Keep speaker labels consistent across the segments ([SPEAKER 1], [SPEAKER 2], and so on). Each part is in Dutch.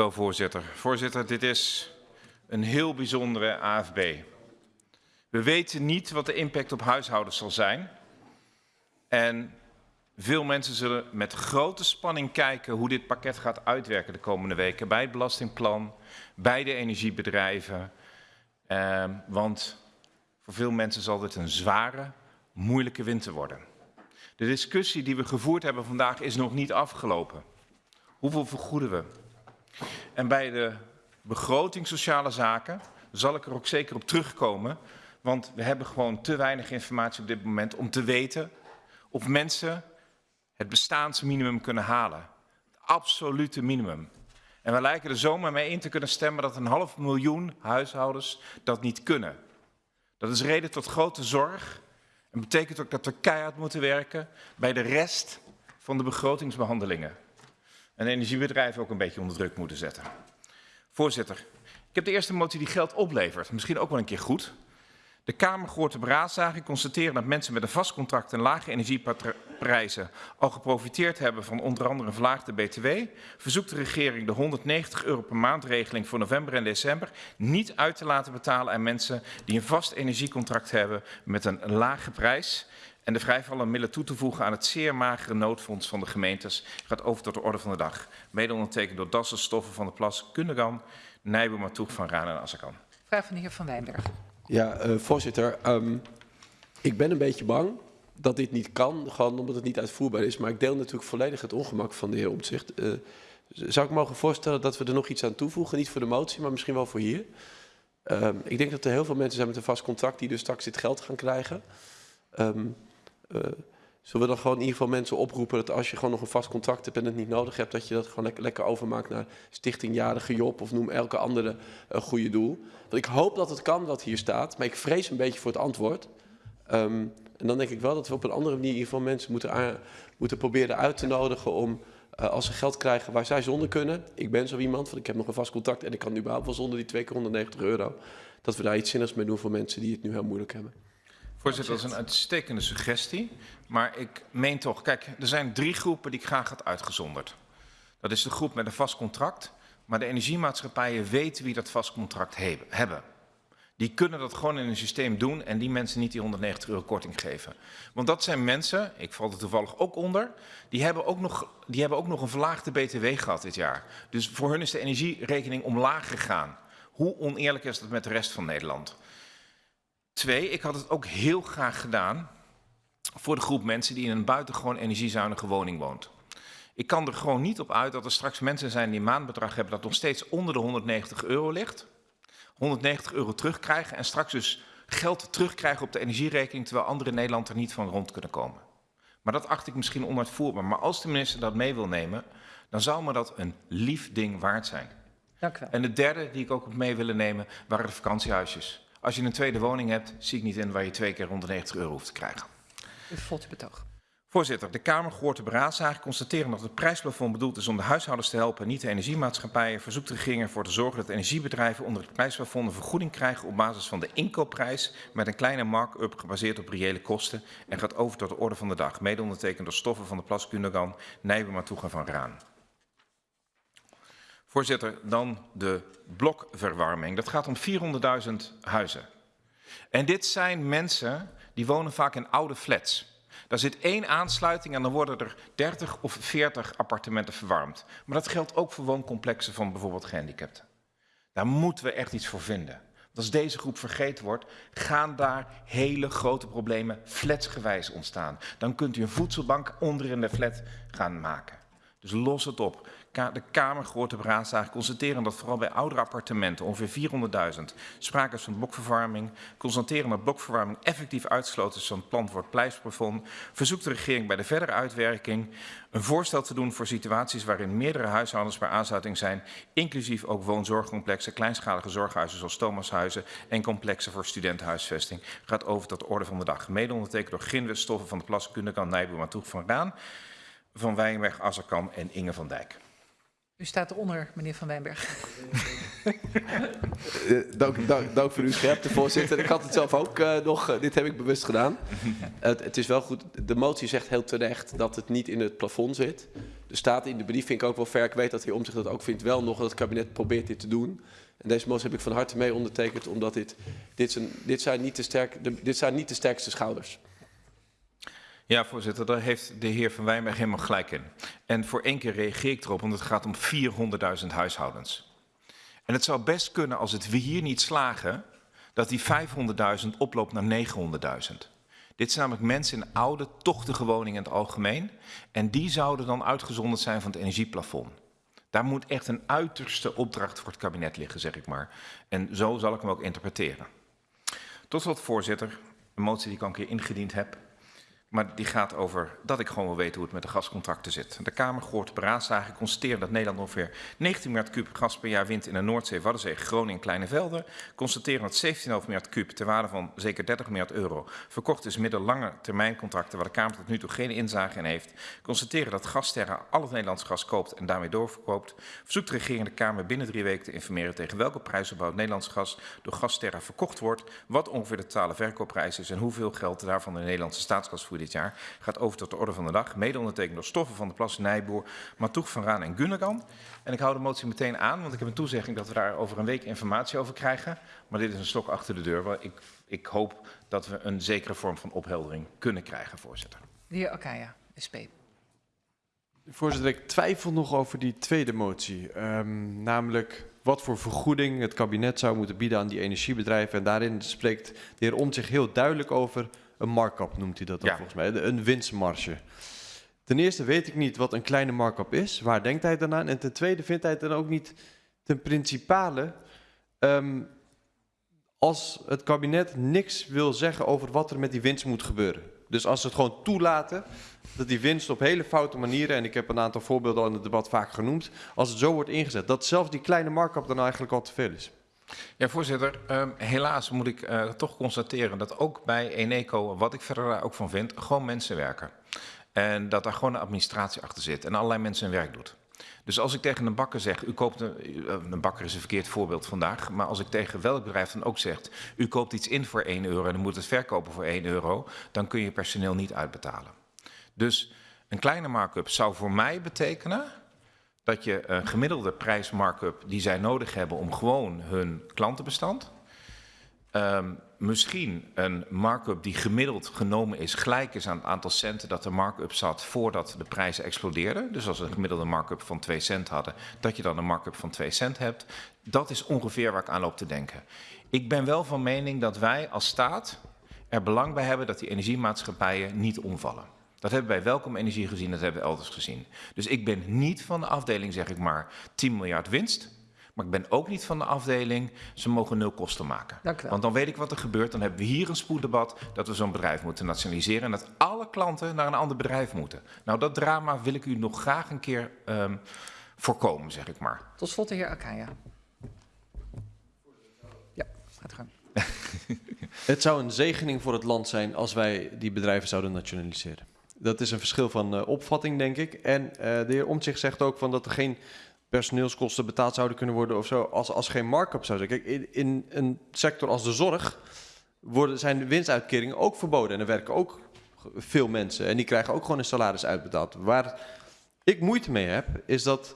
[SPEAKER 1] Wel, voorzitter. Voorzitter, dit is een heel bijzondere AFB. We weten niet wat de impact op huishoudens zal zijn. En veel mensen zullen met grote spanning kijken hoe dit pakket gaat uitwerken de komende weken. Bij het belastingplan, bij de energiebedrijven. Eh, want voor veel mensen zal dit een zware, moeilijke winter worden. De discussie die we gevoerd hebben vandaag is nog niet afgelopen. Hoeveel vergoeden we? En bij de begroting sociale zaken zal ik er ook zeker op terugkomen. Want we hebben gewoon te weinig informatie op dit moment om te weten of mensen het bestaansminimum kunnen halen. Het absolute minimum. En we lijken er zomaar mee in te kunnen stemmen dat een half miljoen huishoudens dat niet kunnen. Dat is reden tot grote zorg en betekent ook dat we keihard moeten werken bij de rest van de begrotingsbehandelingen. En energiebedrijven ook een beetje onder druk moeten zetten. Voorzitter, ik heb de eerste motie die geld oplevert. Misschien ook wel een keer goed. De Kamer gehoord de beraadslaging constateren dat mensen met een vast contract en lage energieprijzen al geprofiteerd hebben van onder andere een verlaagde BTW. Verzoekt de regering de 190 euro per maand regeling voor november en december niet uit te laten betalen aan mensen die een vast energiecontract hebben met een lage prijs. En de vrijvallende middelen toe te voegen aan het zeer magere noodfonds van de gemeentes gaat over tot de orde van de dag. Mede ondertekend door Dassen, Stoffen van de Plas, Kundegan, Nijboer, Matoeg, Van Raan en Assakan.
[SPEAKER 2] Vraag van de heer Van Wijnberg.
[SPEAKER 3] Ja, uh, voorzitter. Um, ik ben een beetje bang dat dit niet kan, gewoon omdat het niet uitvoerbaar is. Maar ik deel natuurlijk volledig het ongemak van de heer Omtzigt. Uh, zou ik mogen voorstellen dat we er nog iets aan toevoegen? Niet voor de motie, maar misschien wel voor hier. Um, ik denk dat er heel veel mensen zijn met een vast contract die dus straks dit geld gaan krijgen. Um, zullen we dan gewoon in ieder geval mensen oproepen dat als je gewoon nog een vast contract hebt en het niet nodig hebt, dat je dat gewoon lekker, overmaakt naar Stichting Jarige Job of noem elke andere uh, goede doel. Want ik hoop dat het kan wat hier staat, maar ik vrees een beetje voor het antwoord. Um, en dan denk ik wel dat we op een andere manier in ieder geval mensen moeten, moeten proberen uit te nodigen om uh, als ze geld krijgen waar zij zonder kunnen. Ik ben zo iemand, want ik heb nog een vast contract en ik kan nu überhaupt wel zonder die 2 keer 190 euro. Dat we daar iets zinnigs mee doen voor mensen die het nu heel moeilijk hebben.
[SPEAKER 1] Voorzitter, dat is een uitstekende suggestie. Maar ik meen toch, kijk, er zijn drie groepen die ik graag had uitgezonderd. Dat is de groep met een vast contract. Maar de energiemaatschappijen weten wie dat vast contract hebben. Die kunnen dat gewoon in een systeem doen en die mensen niet die 190 euro korting geven. Want dat zijn mensen, ik val er toevallig ook onder, die hebben ook nog, die hebben ook nog een verlaagde btw gehad dit jaar. Dus voor hun is de energierekening omlaag gegaan. Hoe oneerlijk is dat met de rest van Nederland? Twee, ik had het ook heel graag gedaan voor de groep mensen die in een buitengewoon energiezuinige woning woont. Ik kan er gewoon niet op uit dat er straks mensen zijn die een maandbedrag hebben dat nog steeds onder de 190 euro ligt. 190 euro terugkrijgen en straks dus geld terugkrijgen op de energierekening terwijl anderen in Nederland er niet van rond kunnen komen. Maar dat acht ik misschien onuitvoerbaar. Maar als de minister dat mee wil nemen, dan zou me dat een lief ding waard zijn.
[SPEAKER 2] Dank u wel.
[SPEAKER 1] En de derde die ik ook op mee willen nemen waren de vakantiehuisjes. Als je een tweede woning hebt, zie ik niet in waar je twee keer 190 euro hoeft te krijgen.
[SPEAKER 2] U volgt betoog.
[SPEAKER 1] Voorzitter, de Kamer gehoord de beraadslaging constateren dat het prijsplafond bedoeld is om de huishoudens te helpen, niet de energiemaatschappijen. Verzoekt de regering ervoor te zorgen dat energiebedrijven onder het prijsplafond een vergoeding krijgen op basis van de inkoopprijs met een kleine mark-up gebaseerd op reële kosten en gaat over tot de orde van de dag. Mede ondertekend door Stoffen van de Plas, Kundagan, Nijbe, Matoega van Raan. Voorzitter, dan de blokverwarming. Dat gaat om 400.000 huizen. En dit zijn mensen die wonen vaak in oude flats. Daar zit één aansluiting en dan worden er 30 of 40 appartementen verwarmd. Maar dat geldt ook voor wooncomplexen van bijvoorbeeld gehandicapten. Daar moeten we echt iets voor vinden. Als deze groep vergeten wordt, gaan daar hele grote problemen flatsgewijs ontstaan. Dan kunt u een voedselbank onder in de flat gaan maken. Dus los het op de Kamer de beraadslaging constateren dat vooral bij oudere appartementen, ongeveer 400.000, sprake is van blokverwarming. Constateren dat blokverwarming effectief uitgesloten is van het plan voor het. Verzoekt de regering bij de verdere uitwerking een voorstel te doen voor situaties waarin meerdere huishoudens bij aansluiting zijn, inclusief ook woonzorgcomplexen, kleinschalige zorghuizen zoals Thomashuizen en complexen voor studentenhuisvesting. Gaat over tot de orde van de dag. Mede ondertekend door Grinwet, Stoffen van de Plas, Kundekan, Nijboer, Matoeg van Raan, Van Wijnberg, Azarkan en Inge van Dijk.
[SPEAKER 2] U staat eronder, meneer Van Wijnberg.
[SPEAKER 3] Eh, dank, dank, dank voor uw scherpte, voorzitter. Ik had het zelf ook uh, nog, uh, dit heb ik bewust gedaan. het, het is wel goed, de motie zegt heel terecht dat het niet in het plafond zit. Er staat in de brief, vind ik ook wel ver, ik weet dat hij om zich dat ook vindt, wel nog dat het kabinet probeert dit te doen. En deze motie heb ik van harte mee ondertekend, omdat dit, dit, zijn, dit, zijn, niet de sterk, de, dit zijn niet de sterkste schouders.
[SPEAKER 1] Ja, voorzitter, daar heeft de heer Van Wijnberg helemaal gelijk in. En voor één keer reageer ik erop, want het gaat om 400.000 huishoudens. En het zou best kunnen, als het we hier niet slagen, dat die 500.000 oploopt naar 900.000. Dit zijn namelijk mensen in oude, tochtige woningen in het algemeen. En die zouden dan uitgezonderd zijn van het energieplafond. Daar moet echt een uiterste opdracht voor het kabinet liggen, zeg ik maar. En zo zal ik hem ook interpreteren. Tot slot, voorzitter, een motie die ik al een keer ingediend heb. Maar die gaat over dat ik gewoon wil weten hoe het met de gascontracten zit. De Kamer gehoord beraadslagen constateren dat Nederland ongeveer 19 miljard kub gas per jaar wint in de Noordzee, Waddenzee, Groningen en Kleine Velden. Constateren dat 17,5 miljard kub ter waarde van zeker 30 miljard euro verkocht is midden lange termijncontracten waar de Kamer tot nu toe geen inzage in heeft. Constateren dat Gasterra al het Nederlands gas koopt en daarmee doorverkoopt. Verzoekt de regering de Kamer binnen drie weken te informeren tegen welke prijsopbouw het Nederlands gas door Gasterra verkocht wordt, wat ongeveer de totale verkoopprijs is en hoeveel geld daarvan de Nederlandse staatskas voert dit jaar gaat over tot de orde van de dag. Mede ondertekend door Stoffen van de Plas, Nijboer, Matoeg van Raan en Gunnegan. En ik hou de motie meteen aan, want ik heb een toezegging dat we daar over een week informatie over krijgen. Maar dit is een stok achter de deur. Ik, ik hoop dat we een zekere vorm van opheldering kunnen krijgen, voorzitter.
[SPEAKER 2] De heer Akaya, SP.
[SPEAKER 4] Voorzitter, ik twijfel nog over die tweede motie. Um, namelijk wat voor vergoeding het kabinet zou moeten bieden aan die energiebedrijven. En daarin spreekt de heer Om zich heel duidelijk over een markup noemt hij dat dan volgens mij, een winstmarge. Ten eerste weet ik niet wat een kleine markup is. Waar denkt hij dan aan? En ten tweede vindt hij het dan ook niet ten principale... Um, als het kabinet niks wil zeggen over wat er met die winst moet gebeuren. Dus als ze het gewoon toelaten dat die winst op hele foute manieren, en ik heb een aantal voorbeelden al in het debat vaak genoemd, als het zo wordt ingezet, dat zelfs die kleine markup dan eigenlijk al te veel is.
[SPEAKER 1] Ja, voorzitter. Um, helaas moet ik uh, toch constateren dat ook bij Eneco, wat ik verder ook van vind, gewoon mensen werken. En dat daar gewoon een administratie achter zit en allerlei mensen hun werk doet. Dus als ik tegen een bakker zeg, u koopt een, eh, een bakker is een verkeerd voorbeeld vandaag, maar als ik tegen welk bedrijf dan ook zegt, u koopt iets in voor 1 euro en u moet het verkopen voor 1 euro, dan kun je personeel niet uitbetalen. Dus een kleine markup zou voor mij betekenen dat je een gemiddelde prijsmarkup die zij nodig hebben om gewoon hun klantenbestand, um, misschien een markup die gemiddeld genomen is gelijk is aan het aantal centen dat de markup zat voordat de prijzen explodeerden. Dus als we een gemiddelde markup van 2 cent hadden, dat je dan een markup van 2 cent hebt. Dat is ongeveer waar ik aan loop te denken. Ik ben wel van mening dat wij als staat er belang bij hebben dat die energiemaatschappijen niet omvallen. Dat hebben wij welkom energie gezien, dat hebben we elders gezien. Dus ik ben niet van de afdeling, zeg ik maar, 10 miljard winst. Maar ik ben ook niet van de afdeling, ze mogen nul kosten maken. Want dan weet ik wat er gebeurt. Dan hebben we hier een spoeddebat dat we zo'n bedrijf moeten nationaliseren. En dat alle klanten naar een ander bedrijf moeten. Nou, dat drama wil ik u nog graag een keer um, voorkomen, zeg ik maar.
[SPEAKER 2] Tot slot de heer Akaya. Ja, gaat gang.
[SPEAKER 4] het zou een zegening voor het land zijn als wij die bedrijven zouden nationaliseren. Dat is een verschil van uh, opvatting, denk ik. En uh, de heer Omtzigt zegt ook van dat er geen personeelskosten betaald zouden kunnen worden of zo, als, als geen markup zou zijn. Kijk, in, in een sector als de zorg worden, zijn de winstuitkeringen ook verboden. En er werken ook veel mensen en die krijgen ook gewoon een salaris uitbetaald. Waar ik moeite mee heb, is dat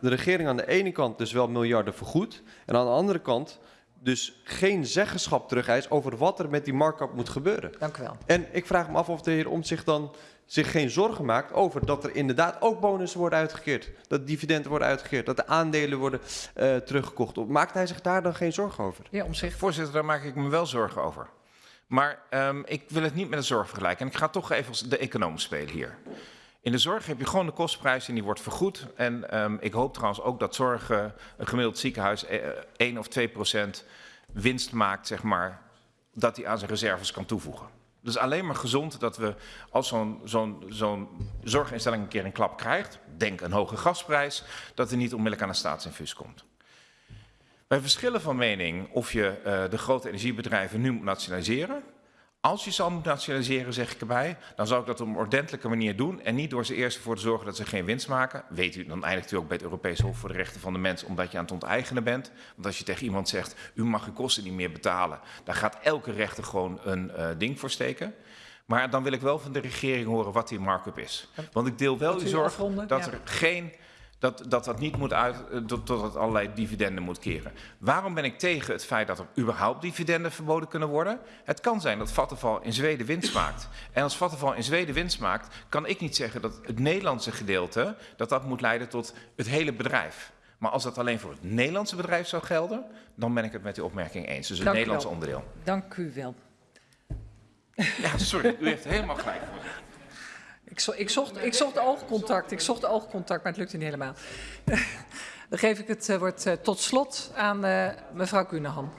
[SPEAKER 4] de regering aan de ene kant dus wel miljarden vergoedt en aan de andere kant dus geen zeggenschap terug eist over wat er met die markup moet gebeuren.
[SPEAKER 2] Dank u wel.
[SPEAKER 4] En ik vraag me af of de heer Omtzigt dan zich geen zorgen maakt over dat er inderdaad ook bonussen worden uitgekeerd. Dat dividenden worden uitgekeerd, dat de aandelen worden uh, teruggekocht. Maakt hij zich daar dan geen zorgen over?
[SPEAKER 1] Ja, om zich. Voorzitter, daar maak ik me wel zorgen over. Maar um, ik wil het niet met de zorg vergelijken. En ik ga toch even de econoom spelen hier. In de zorg heb je gewoon de kostprijs en die wordt vergoed. En um, ik hoop trouwens ook dat zorg, uh, een gemiddeld ziekenhuis, uh, 1 of 2 procent winst maakt, zeg maar, dat hij aan zijn reserves kan toevoegen. Dus alleen maar gezond dat we, als zo'n zo'n zo'n zorginstelling een keer een klap krijgt, denk een hoge gasprijs, dat er niet onmiddellijk aan een staatsinfuus komt. Wij verschillen van mening of je uh, de grote energiebedrijven nu moet nationaliseren. Als je ze al moet nationaliseren, zeg ik erbij, dan zou ik dat op een ordentelijke manier doen. En niet door ze eerst ervoor te zorgen dat ze geen winst maken. Weet u, dan eindigt u ook bij het Europees Hof voor de Rechten van de Mens, omdat je aan het onteigenen bent. Want als je tegen iemand zegt, u mag uw kosten niet meer betalen, dan gaat elke rechter gewoon een eh, ding voor steken. Maar dan wil ik wel van de regering horen wat die markup is. Want ik deel wel uw zorg dat er geen dat, dat dat niet moet uit, eh, tot, tot het allerlei dividenden moet keren. Waarom ben ik tegen het feit dat er überhaupt dividenden verboden kunnen worden? Het kan zijn dat Vattenfall in Zweden winst maakt. En als Vattenfall in Zweden winst maakt, kan ik niet zeggen dat het Nederlandse gedeelte, dat dat moet leiden tot het hele bedrijf. Maar als dat alleen voor het Nederlandse bedrijf zou gelden, dan ben ik het met die opmerking eens. Dus het
[SPEAKER 5] Dank
[SPEAKER 1] Nederlandse onderdeel.
[SPEAKER 5] Dank u wel.
[SPEAKER 1] Ja, sorry, u heeft helemaal gelijk.
[SPEAKER 5] Ik, ik, zocht, ik zocht oogcontact, ik zocht oogcontact, maar het lukte niet helemaal. Dan geef ik het eh, woord eh, tot slot aan eh, mevrouw Kunehan.